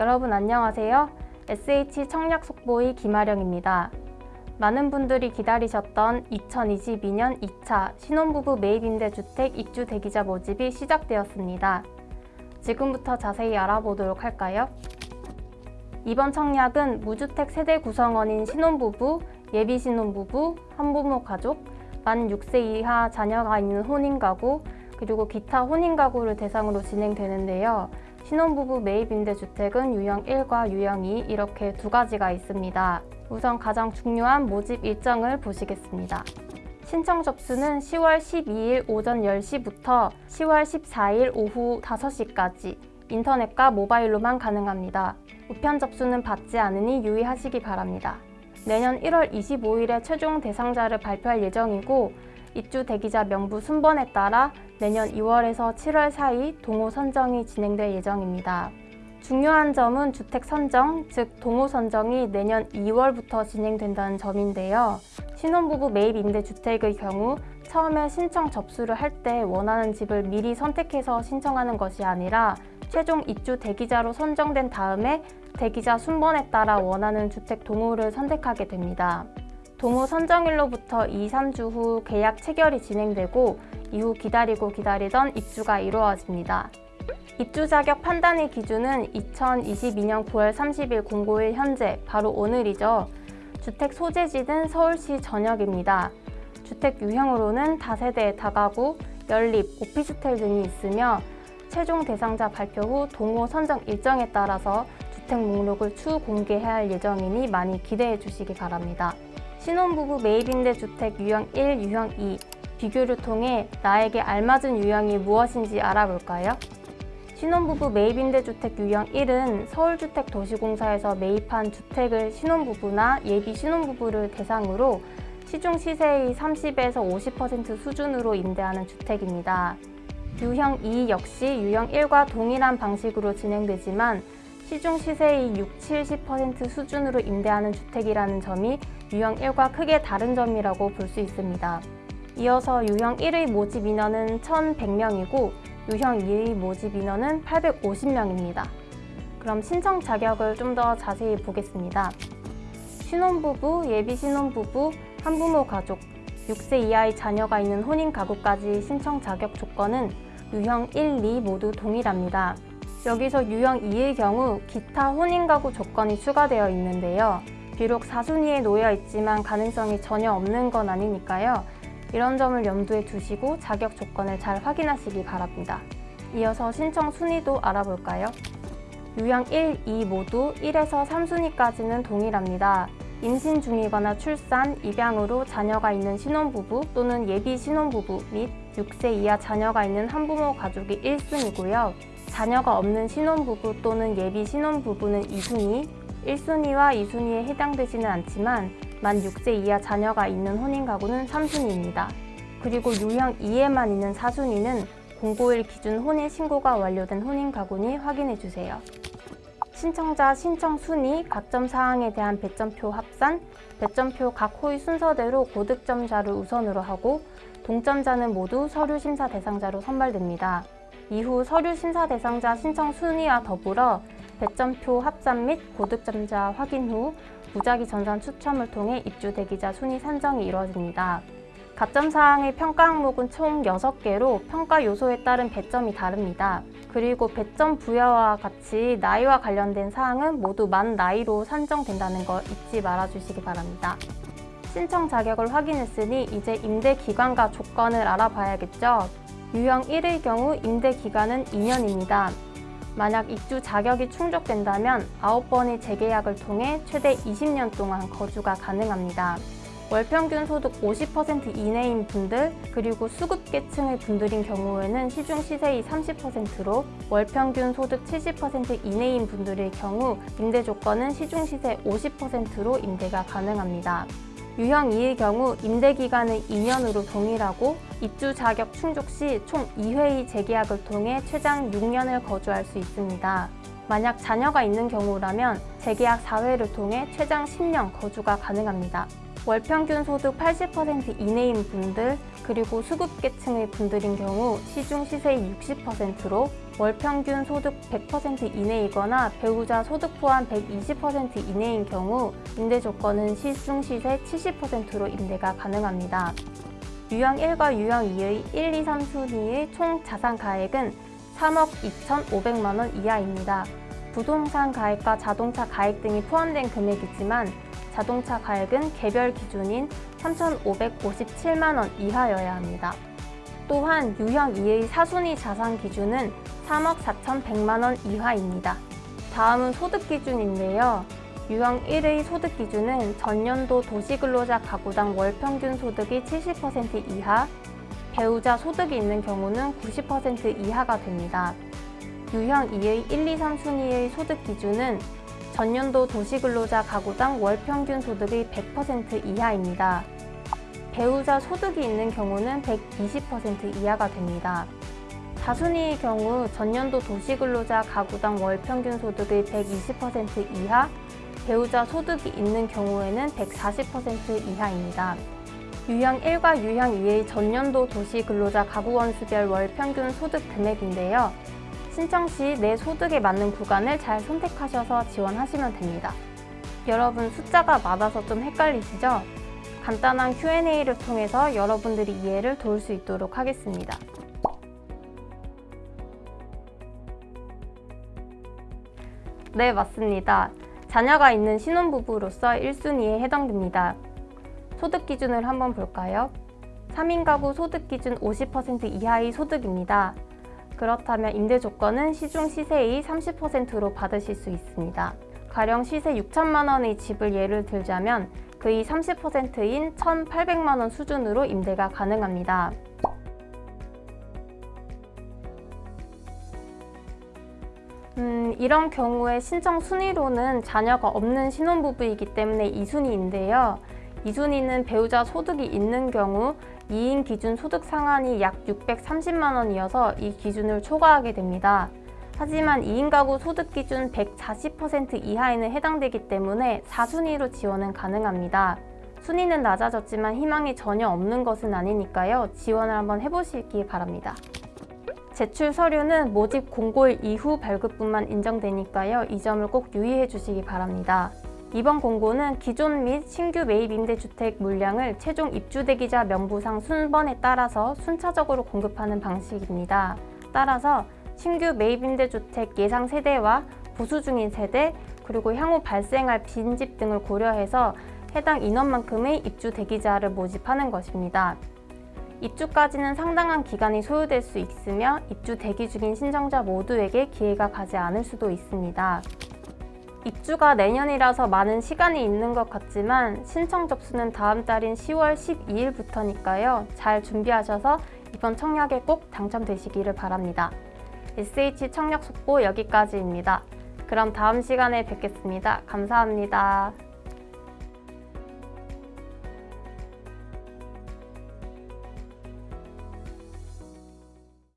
여러분 안녕하세요. SH 청약 속보의 김아령입니다. 많은 분들이 기다리셨던 2022년 2차 신혼부부 매입임대주택 입주 대기자 모집이 시작되었습니다. 지금부터 자세히 알아보도록 할까요? 이번 청약은 무주택 세대 구성원인 신혼부부, 예비 신혼부부, 한부모 가족, 만 6세 이하 자녀가 있는 혼인가구, 그리고 기타 혼인가구를 대상으로 진행되는데요. 신혼부부 매입 임대주택은 유형 1과 유형 2 이렇게 두 가지가 있습니다. 우선 가장 중요한 모집 일정을 보시겠습니다. 신청 접수는 10월 12일 오전 10시부터 10월 14일 오후 5시까지 인터넷과 모바일로만 가능합니다. 우편 접수는 받지 않으니 유의하시기 바랍니다. 내년 1월 25일에 최종 대상자를 발표할 예정이고 입주 대기자 명부 순번에 따라 내년 2월에서 7월 사이 동호 선정이 진행될 예정입니다. 중요한 점은 주택 선정, 즉 동호 선정이 내년 2월부터 진행된다는 점인데요. 신혼부부 매입 임대주택의 경우 처음에 신청 접수를 할 때 원하는 집을 미리 선택해서 신청하는 것이 아니라 최종 입주 대기자로 선정된 다음에 대기자 순번에 따라 원하는 주택 동호를 선택하게 됩니다. 동호 선정일로부터 2, 3주 후 계약 체결이 진행되고 이후 기다리고 기다리던 입주가 이루어집니다. 입주 자격 판단의 기준은 2022년 9월 30일 공고일 현재 바로 오늘이죠. 주택 소재지는 서울시 전역입니다. 주택 유형으로는 다세대, 다가구, 연립, 오피스텔 등이 있으며 최종 대상자 발표 후 동호 선정 일정에 따라서 주택 목록을 추후 공개할 예정이니 많이 기대해 주시기 바랍니다. 신혼부부 매입임대 주택 유형 1, 유형 2 비교를 통해 나에게 알맞은 유형이 무엇인지 알아볼까요? 신혼부부 매입임대 주택 유형 1은 서울주택도시공사에서 매입한 주택을 신혼부부나 예비 신혼부부를 대상으로 시중 시세의 30에서 50% 수준으로 임대하는 주택입니다. 유형 2 역시 유형 1과 동일한 방식으로 진행되지만 시중 시세의 6, 70% 수준으로 임대하는 주택이라는 점이 유형 1과 크게 다른 점이라고 볼 수 있습니다. 이어서 유형 1의 모집 인원은 1,100명이고 유형 2의 모집 인원은 850명입니다. 그럼 신청 자격을 좀 더 자세히 보겠습니다. 신혼부부, 예비 신혼부부, 한부모 가족, 6세 이하의 자녀가 있는 혼인 가구까지 신청 자격 조건은 유형 1, 2 모두 동일합니다. 여기서 유형 2의 경우 기타 혼인 가구 조건이 추가되어 있는데요. 비록 4순위에 놓여 있지만 가능성이 전혀 없는 건 아니니까요. 이런 점을 염두에 두시고 자격 조건을 잘 확인하시기 바랍니다. 이어서 신청 순위도 알아볼까요? 유형 1, 2 모두 1에서 3순위까지는 동일합니다. 임신 중이거나 출산, 입양으로 자녀가 있는 신혼부부 또는 예비 신혼부부 및 6세 이하 자녀가 있는 한부모 가족이 1순위고요. 자녀가 없는 신혼부부 또는 예비 신혼부부는 2순위, 1순위와 2순위에 해당되지는 않지만 만 6세 이하 자녀가 있는 혼인 가구는 3순위입니다. 그리고 유형 2에만 있는 4순위는 공고일 기준 혼인 신고가 완료된 혼인 가구니 확인해 주세요. 신청자 신청 순위, 가점 사항에 대한 배점표 합산, 배점표 각 호의 순서대로 고득점자를 우선으로 하고 동점자는 모두 서류 심사 대상자로 선발됩니다. 이후 서류 심사 대상자 신청 순위와 더불어 배점표 합산 및 고득점자 확인 후 무작위 전산 추첨을 통해 입주 대기자 순위 산정이 이루어집니다. 가점 사항의 평가 항목은 총 6개로 평가 요소에 따른 배점이 다릅니다. 그리고 배점 부여와 같이 나이와 관련된 사항은 모두 만 나이로 산정된다는 거 잊지 말아주시기 바랍니다. 신청 자격을 확인했으니 이제 임대 기간과 조건을 알아봐야겠죠? 유형 1의 경우 임대 기간은 2년입니다. 만약 입주 자격이 충족된다면 9번의 재계약을 통해 최대 20년 동안 거주가 가능합니다. 월평균 소득 50% 이내인 분들 그리고 수급계층의 분들인 경우에는 시중 시세의 30%로 월평균 소득 70% 이내인 분들의 경우 임대 조건은 시중 시세 50%로 임대가 가능합니다. 유형 2의 경우 임대 기간은 2년으로 동일하고 입주 자격 충족 시 총 2회의 재계약을 통해 최장 6년을 거주할 수 있습니다. 만약 자녀가 있는 경우라면 재계약 4회를 통해 최장 10년 거주가 가능합니다. 월 평균 소득 80% 이내인 분들 그리고 수급계층의 분들인 경우 시중 시세의 60%로 월 평균 소득 100% 이내이거나 배우자 소득 포함 120% 이내인 경우 임대 조건은 시중 시세 70%로 임대가 가능합니다. 유형 1과 유형 2의 1, 2, 3순위의 총 자산 가액은 3억 2,500만 원 이하입니다. 부동산 가액과 자동차 가액 등이 포함된 금액이지만 자동차 가액은 개별 기준인 3,557만 원 이하여야 합니다. 또한 유형 2의 사순위 자산 기준은 3억 4,100만 원 이하입니다. 다음은 소득 기준인데요. 유형 1의 소득 기준은 전년도 도시근로자 가구당 월 평균 소득이 70% 이하, 배우자 소득이 있는 경우는 90% 이하가 됩니다. 유형 2의 1, 2, 3순위의 소득 기준은 전년도 도시근로자 가구당 월 평균 소득의 100% 이하입니다. 배우자 소득이 있는 경우는 120% 이하가 됩니다. 다순위의 경우 전년도 도시근로자 가구당 월 평균 소득의 120% 이하, 배우자 소득이 있는 경우에는 140% 이하입니다. 유형 1과 유형 2의 전년도 도시근로자 가구원수별 월 평균 소득 금액인데요. 신청 시 내 소득에 맞는 구간을 잘 선택하셔서 지원하시면 됩니다. 여러분 숫자가 많아서 좀 헷갈리시죠? 간단한 Q&A를 통해서 여러분들이 이해를 도울 수 있도록 하겠습니다. 네, 맞습니다. 자녀가 있는 신혼부부로서 1순위에 해당됩니다. 소득 기준을 한번 볼까요? 3인 가구 소득 기준 50% 이하의 소득입니다. 그렇다면 임대 조건은 시중 시세의 30%로 받으실 수 있습니다. 가령 시세 6천만 원의 집을 예를 들자면 그의 30%인 1,800만 원 수준으로 임대가 가능합니다. 이런 경우에 신청 순위로는 자녀가 없는 신혼부부이기 때문에 2순위인데요. 2순위는 배우자 소득이 있는 경우 2인 기준 소득 상한이 약 630만 원이어서 이 기준을 초과하게 됩니다. 하지만 2인 가구 소득 기준 140% 이하에는 해당되기 때문에 4순위로 지원은 가능합니다. 순위는 낮아졌지만 희망이 전혀 없는 것은 아니니까요. 지원을 한번 해보시기 바랍니다. 제출 서류는 모집 공고일 이후 발급뿐만 인정되니까요. 이 점을 꼭 유의해 주시기 바랍니다. 이번 공고는 기존 및 신규 매입 임대주택 물량을 최종 입주대기자 명부상 순번에 따라서 순차적으로 공급하는 방식입니다. 따라서 신규 매입 임대주택 예상 세대와 보수 중인 세대, 그리고 향후 발생할 빈집 등을 고려해서 해당 인원만큼의 입주 대기자를 모집하는 것입니다. 입주까지는 상당한 기간이 소요될 수 있으며 입주 대기 중인 신청자 모두에게 기회가 가지 않을 수도 있습니다. 입주가 내년이라서 많은 시간이 있는 것 같지만 신청 접수는 다음 달인 10월 12일부터니까요. 잘 준비하셔서 이번 청약에 꼭 당첨되시기를 바랍니다. SH 청약 속보 여기까지입니다. 그럼 다음 시간에 뵙겠습니다. 감사합니다.